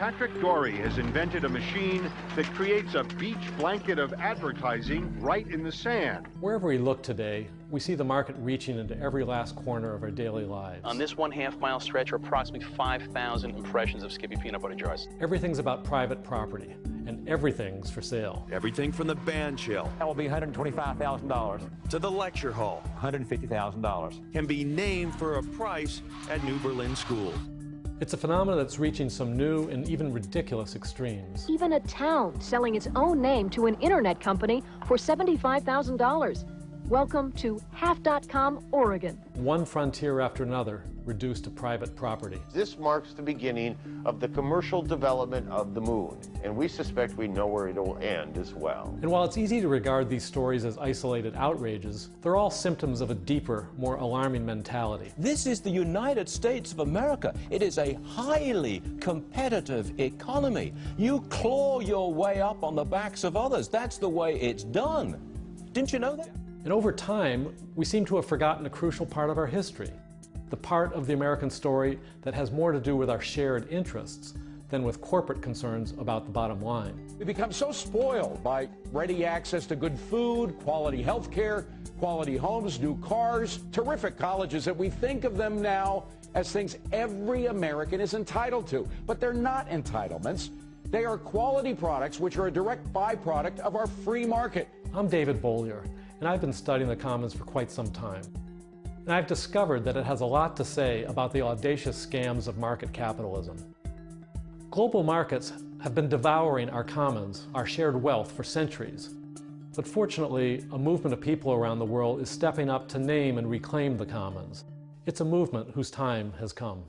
Patrick Dorey has invented a machine that creates a beach blanket of advertising right in the sand. Wherever we look today, we see the market reaching into every last corner of our daily lives. On this one half mile stretch are approximately 5,000 impressions of Skippy peanut butter jars. Everything's about private property, and everything's for sale. Everything from the band shell That will be $125,000, to the lecture hall $150,000. can be named for a price at New Berlin School. It's a phenomenon that's reaching some new and even ridiculous extremes. Even a town selling its own name to an internet company for $75,000. Welcome to Half.com, Oregon. One frontier after another reduced to private property. This marks the beginning of the commercial development of the moon, and we suspect we know where it'll end as well. And while it's easy to regard these stories as isolated outrages, they're all symptoms of a deeper, more alarming mentality. This is the United States of America. It is a highly competitive economy. You claw your way up on the backs of others. That's the way it's done. Didn't you know that? And over time, we seem to have forgotten a crucial part of our history. The part of the American story that has more to do with our shared interests than with corporate concerns about the bottom line. We become so spoiled by ready access to good food, quality health care, quality homes, new cars, terrific colleges that we think of them now as things every American is entitled to. But they're not entitlements. They are quality products which are a direct byproduct of our free market. I'm David Bollier, and I've been studying the Commons for quite some time. And I've discovered that it has a lot to say about the audacious scams of market capitalism. Global markets have been devouring our commons, our shared wealth, for centuries. But fortunately, a movement of people around the world is stepping up to name and reclaim the commons. It's a movement whose time has come.